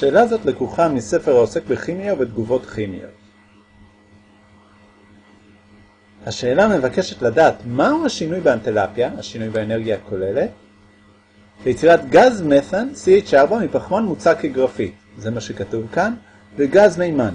שאלה זאת לקוחה מספר העוסק בכימיה ובתגובות כימיות. השאלה מבקשת לדעת מהו השינוי באנטלפיה, השינוי באנרגיה הכוללת, ליצירת גז מת'ן CH4 מפחמן מוצק כגרפית, זה מה שכתוב כאן, וגז מימן.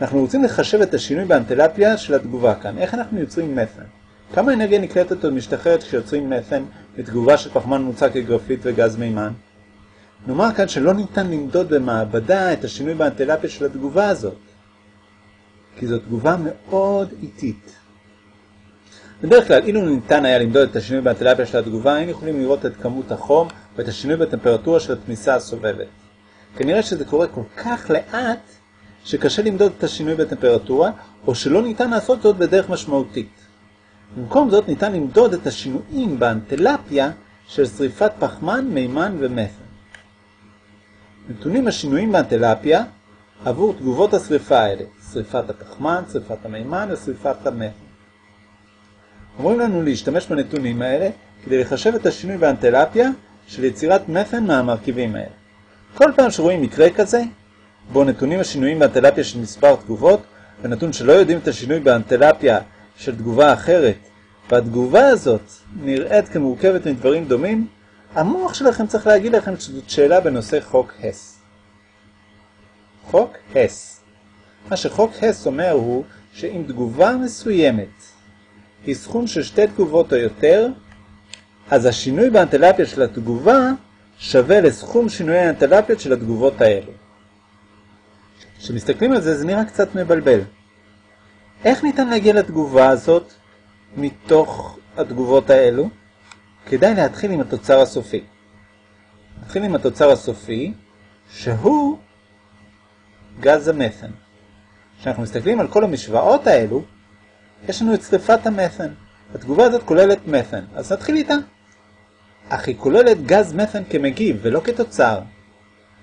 אנחנו רוצים לחשב את השינוי באנטלפיה של התגובה כאן. איך אנחנו יוצרים מת'ן? כמה אנרגיה נקלטת או משתחררת כשיוצרים מת'ן בתגובה של פחמן מוצק כגרפית וגז מימן? נאמר כאן שלא ניתן למדוד במעבדה את השינוי באנטלפיה של התגובה הזאת, כי זו תגובה מאוד איטית. בדרך כלל, אילו ניתן היה למדוד את השינוי באנטלפיה של התגובה, היינו יכולים לראות את כמות החום ואת השינוי בטמפרטורה של התמיסה הסובבת. כנראה שזה קורה כל כך לאט, שקשה למדוד את השינוי בטמפרטורה, או שלא ניתן לעשות זאת בדרך משמעותית. במקום זאת ניתן למדוד את השינויים באנטלפיה של שריפת פחמן, מימן ומת'ן. נתונים השינויים באנטלפיה עבור תגובות השריפה האלה, שריפת הפחמן, שריפת המימן ושריפת המת'ן. אומרים לנו להשתמש בנתונים האלה כדי לחשב את השינוי באנטלפיה של יצירת מת'ן מהמרכיבים האלה. כל פעם שרואים מקרה כזה, בו נתונים השינויים באנטלפיה של מספר תגובות, ונתון שלא יודעים את השינוי באנטלפיה של תגובה אחרת, והתגובה הזאת נראית כמורכבת מדברים דומים, המוח שלכם צריך להגיד לכם שזאת שאלה בנושא חוק הס. חוק הס. מה שחוק הס אומר הוא שאם תגובה מסוימת היא סכום של שתי תגובות או יותר, אז השינוי באנטלפיה של התגובה שווה לסכום שינויי האנטלפיות של התגובות האלה. כשמסתכלים על זה, זה נראה קצת מבלבל. איך ניתן להגיע לתגובה הזאת מתוך התגובות האלו? כדאי להתחיל עם התוצר הסופי. נתחיל עם התוצר הסופי, שהוא גז המת'ן. כשאנחנו מסתכלים על כל המשוואות האלו, יש לנו את שריפת המת'ן. התגובה הזאת כוללת מת'ן, אז נתחיל איתה. אך היא כוללת גז מת'ן כמגיב ולא כתוצר.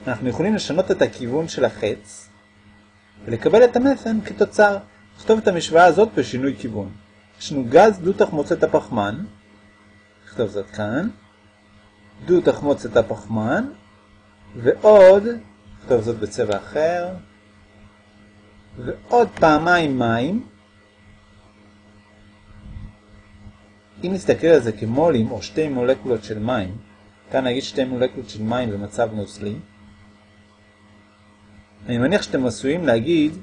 אנחנו יכולים לשנות את הכיוון של החץ ולקבל את המת'ן כתוצר. נכתוב את המשוואה הזאת בשינוי כיוון. יש לנו גז דו תחמוצת הפחמן, נכתוב זאת כאן, דו תחמוצת הפחמן, ועוד, נכתוב זאת בצבע אחר, ועוד פעמיים מים, אם נסתכל על זה כמולים או שתי מולקולות של מים, כאן נגיד שתי מולקולות של מים במצב נוזלי, אני מניח שאתם עשויים להגיד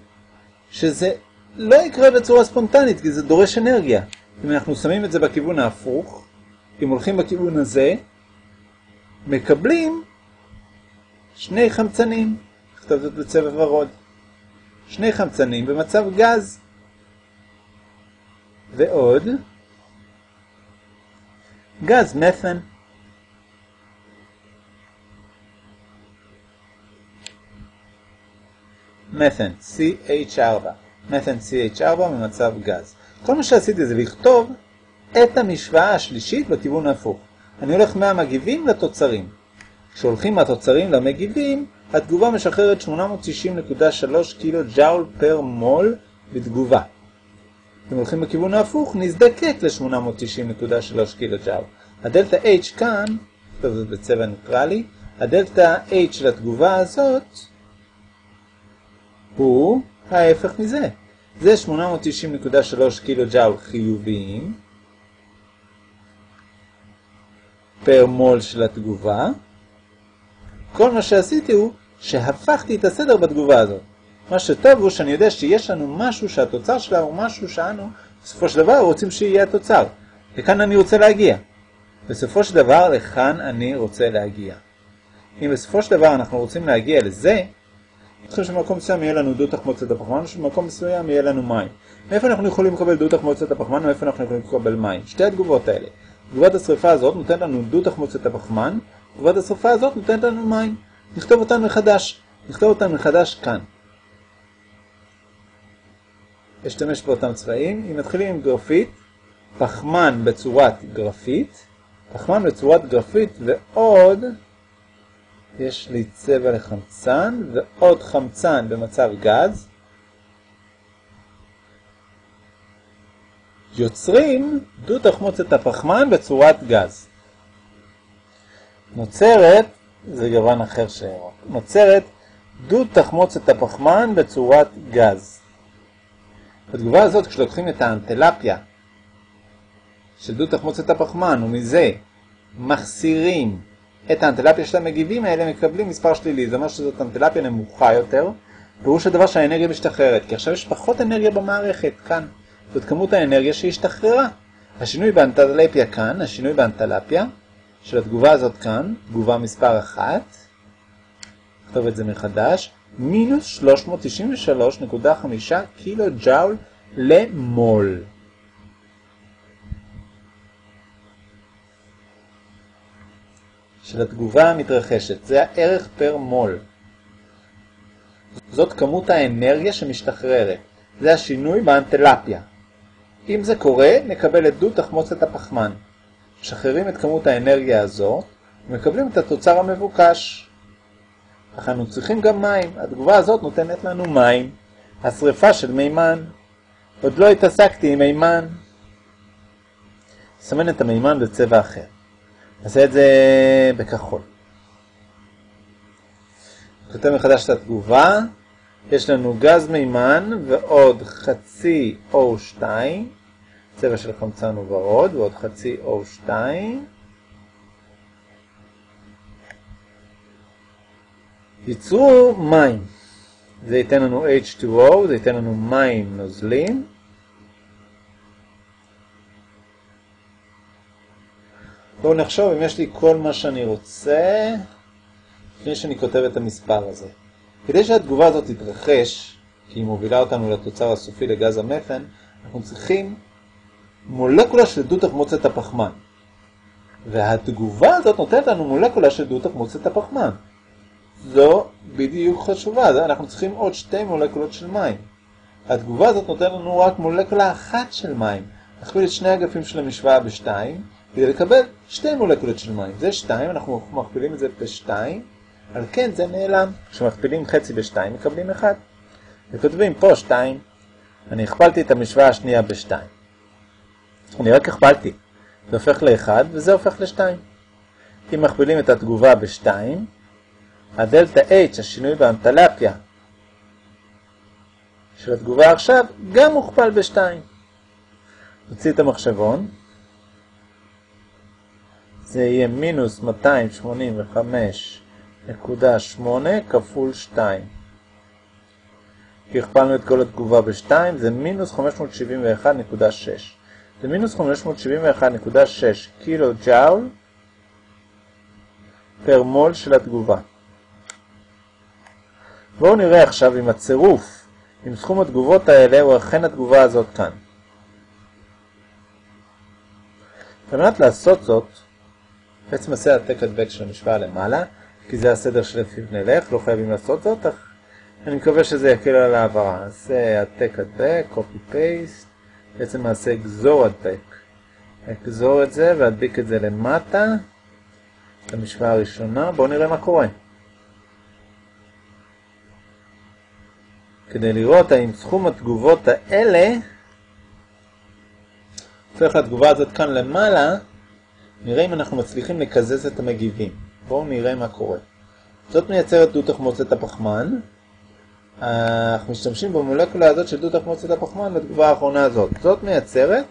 שזה לא יקרה בצורה ספונטנית, כי זה דורש אנרגיה. אם אנחנו שמים את זה בכיוון ההפוך, אם הולכים בכיוון הזה, מקבלים שני חמצנים, נכתוב זאת בצבע ורוד. שני חמצנים במצב גז. ועוד, גז מת'ן. מת'ן, CH4. מת'ן CH4 במצב גז. כל מה שעשיתי זה לכתוב את המשוואה השלישית בכיוון ההפוך. אני הולך מהמגיבים לתוצרים. כשהולכים מהתוצרים למגיבים, התגובה משחררת 860.3 קילו ג'אול פר מול בתגובה. אם הולכים בכיוון ההפוך, נזדקק ל-890.3 קילו ג'אול. הדלטה H כאן, טוב זה בצבע ניטרלי, הדלטה H של התגובה הזאת הוא ההפך מזה. זה 890.3 קילו ג'אול חיוביים פר מול של התגובה. כל מה שעשיתי הוא שהפכתי את הסדר בתגובה הזאת. מה שטוב הוא שאני יודע שיש לנו משהו שהתוצר שלה הוא משהו שאנו בסופו של דבר רוצים שיהיה התוצר. לכאן אני רוצה להגיע. בסופו של דבר לכאן אני רוצה להגיע. אם בסופו של דבר אנחנו רוצים להגיע לזה, צריכים שבמקום מסוים יהיה לנו דו תחמוצת הפחמן, ושבמקום מסוים יהיה לנו מים. מאיפה אנחנו יכולים לקבל דו תחמוצת הפחמן, ומאיפה אנחנו יכולים לקבל מים? שתי התגובות האלה. תגובת השריפה הזאת נותנת לנו דו תחמוצת הפחמן, תגובת השריפה הזאת נותנת לנו מים. נכתוב אותן מחדש. נכתוב אותן מחדש כאן. אשתמש באותם צבעים. אם מתחילים עם גרפית, פחמן בצורת גרפית, פחמן בצורת גרפית ועוד יש לי צבע לחמצן ועוד חמצן במצב גז. יוצרים דו תחמוצת הפחמן בצורת גז. נוצרת, זה גוון אחר שירוק, נוצרת דוד תחמוצת הפחמן בצורת גז. בתגובה הזאת, כשלוקחים את האנטלפיה של דוד תחמוצת הפחמן ומזה מחסירים את האנטלפיה של המגיבים האלה, מקבלים מספר שלילי. זה אומר שזאת אנטלפיה נמוכה יותר, פירוש הדבר שהאנרגיה משתחררת, כי עכשיו יש פחות אנרגיה במערכת, כאן. זאת כמות האנרגיה שהשתחררה. השינוי באנטלפיה כאן, השינוי באנטלפיה של התגובה הזאת כאן, תגובה מספר 1, נכתוב את זה מחדש, מינוס 393.5 קילו ג'אול למול. של התגובה המתרחשת, זה הערך פר מול. זאת כמות האנרגיה שמשתחררת, זה השינוי באנטלפיה. אם זה קורה, נקבל את דו תחמוצת הפחמן. משחררים את כמות האנרגיה הזאת, ומקבלים את התוצר המבוקש. אך אנו צריכים גם מים. התגובה הזאת נותנת לנו מים. השריפה של מימן. עוד לא התעסקתי עם מימן. נסמן את המימן בצבע אחר. נעשה את זה בכחול. כותב מחדש את התגובה. יש לנו גז מימן ועוד חצי O2, צבע של חמצן וורוד, ועוד חצי O2. ייצרו מים. זה ייתן לנו H2O, זה ייתן לנו מים נוזלים. בואו נחשוב אם יש לי כל מה שאני רוצה, לפני שאני כותב את המספר הזה. כדי שהתגובה הזאת תתרחש, כי היא מובילה אותנו לתוצר הסופי לגז המתן, אנחנו צריכים מולקולה של דו תחמוצת הפחמן. והתגובה הזאת נותנת לנו מולקולה של דו תחמוצת הפחמן. זו בדיוק חשובה, אנחנו צריכים עוד שתי מולקולות של מים. התגובה הזאת נותנת לנו רק מולקולה אחת של מים. נכפיל את שני אגפים של המשוואה בשתיים, כדי לקבל שתי מולקולות של מים. זה שתיים, אנחנו מכפילים את זה בשתיים, על כן זה נעלם. כשמכפילים חצי בשתיים מקבלים אחד. וכותבים פה שתיים. אני הכפלתי את המשוואה השנייה בשתיים. אני רק הכפלתי. זה הופך לאחד וזה הופך לשתיים. אם מכפילים את התגובה בשתיים, הדלטה H, השינוי באנטלפיה של התגובה עכשיו, גם מוכפל בשתיים. נוציא את המחשבון. זה יהיה מינוס 285.8 כפול 2. כי הכפלנו את כל התגובה ב-2, זה מינוס 571.6. זה מינוס 571.6 קילו ג'אול פר מול של התגובה. בואו נראה עכשיו אם הצירוף עם סכום התגובות האלה הוא אכן התגובה הזאת כאן. על מנת לעשות זאת, בעצם נעשה העתק הדבק של המשוואה למעלה, כי זה הסדר שלפיו נלך, לא חייבים לעשות זאת, אך אני מקווה שזה יקל על העברה. נעשה העתק הדבק, copy paste, בעצם נעשה גזור הדבק. אגזור את זה ואדביק את זה למטה, למשוואה הראשונה, בואו נראה מה קורה. כדי לראות האם סכום התגובות האלה הופך לתגובה הזאת כאן למעלה, נראה אם אנחנו מצליחים לקזז את המגיבים. בואו נראה מה קורה. זאת מייצרת דו תחמוצת הפחמן. אנחנו משתמשים במולקולה הזאת של דו תחמוצת הפחמן בתגובה האחרונה הזאת. זאת מייצרת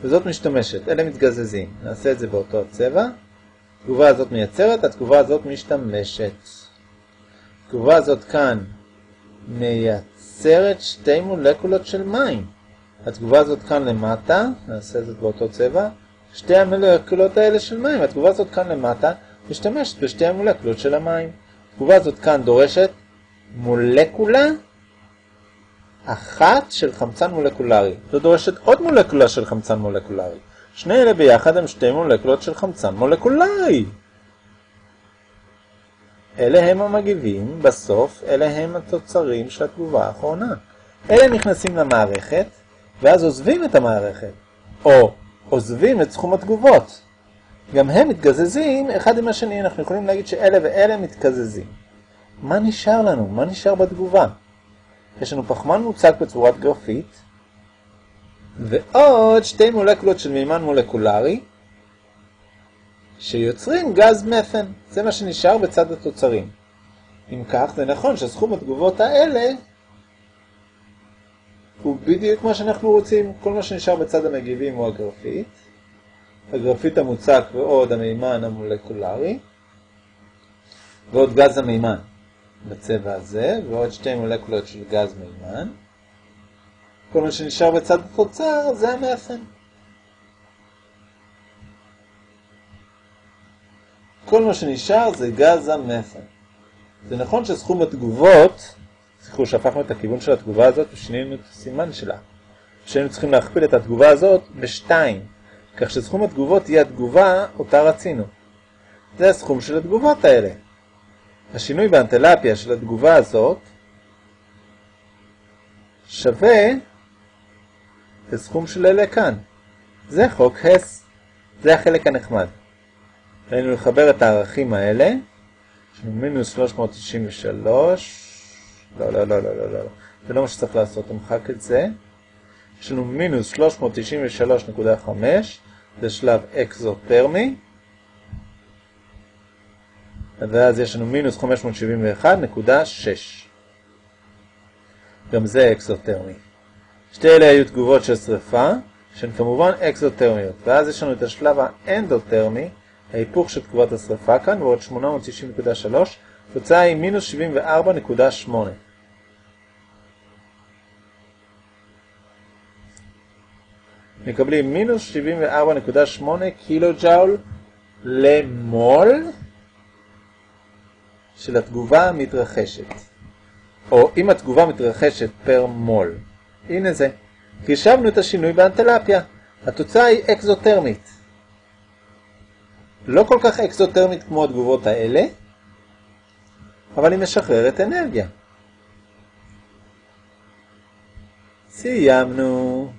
וזאת משתמשת. אלה מתגזזים. נעשה את זה באותו הצבע. התגובה הזאת מייצרת, התגובה הזאת משתמשת. התגובה הזאת כאן מייצרת שתי מולקולות של מים. התגובה הזאת כאן למטה, נעשה את זה באותו צבע, שתי המולקולות האלה של מים, התגובה הזאת כאן למטה משתמשת בשתי המולקולות של המים. התגובה הזאת כאן דורשת מולקולה אחת של חמצן מולקולרי. זו דורשת עוד מולקולה של חמצן מולקולרי. שני אלה ביחד הם שתי מולקולות של חמצן מולקולרי. אלה הם המגיבים, בסוף אלה הם התוצרים של התגובה האחרונה. אלה נכנסים למערכת, ואז עוזבים את המערכת, או עוזבים את סכום התגובות. גם הם מתגזזים אחד עם השני, אנחנו יכולים להגיד שאלה ואלה מתקזזים. מה נשאר לנו? מה נשאר בתגובה? יש לנו פחמן מוצג בצורת גרפית, ועוד שתי מולקולות של מימן מולקולרי, שיוצרים גז מת'ן. זה מה שנשאר בצד התוצרים. אם כך, זה נכון שסכום התגובות האלה הוא בדיוק מה שאנחנו רוצים. כל מה שנשאר בצד המגיבים הוא הגרפית. הגרפית המוצק ועוד המימן המולקולרי. ועוד גז המימן בצבע הזה, ועוד שתי מולקולות של גז מימן. כל מה שנשאר בצד התוצר זה המאפן. כל מה שנשאר זה גז המת'ן. זה נכון שסכום התגובות, זכרו שהפכנו את הכיוון של התגובה הזאת ושינינו את הסימן שלה. שהיינו צריכים להכפיל את התגובה הזאת בשתיים, כך שסכום התגובות יהיה התגובה אותה רצינו. זה הסכום של התגובות האלה. השינוי באנטלפיה של התגובה הזאת שווה לסכום של אלה כאן. זה חוק הס. זה החלק הנחמד. עלינו לחבר את הערכים האלה. לנו מינוס 393. לא, לא, לא, לא, לא, לא. זה לא מה שצריך לעשות, נמחק את זה. יש לנו מינוס 393.5, זה שלב אקזוטרמי. ואז יש לנו מינוס 571.6. גם זה אקזוטרמי. שתי אלה היו תגובות של שריפה, שהן כמובן אקזוטרמיות. ואז יש לנו את השלב האנדוטרמי, ההיפוך של תגובת השריפה כאן, ועוד 890.3, תוצאה היא מינוס 74.8. מקבלים מינוס 74.8 קילו ג'אול למול של התגובה המתרחשת. או אם התגובה מתרחשת פר מול. הנה זה. חישבנו את השינוי באנטלפיה. התוצאה היא אקזוטרמית. לא כל כך אקזוטרמית כמו התגובות האלה, אבל היא משחררת אנרגיה. סיימנו.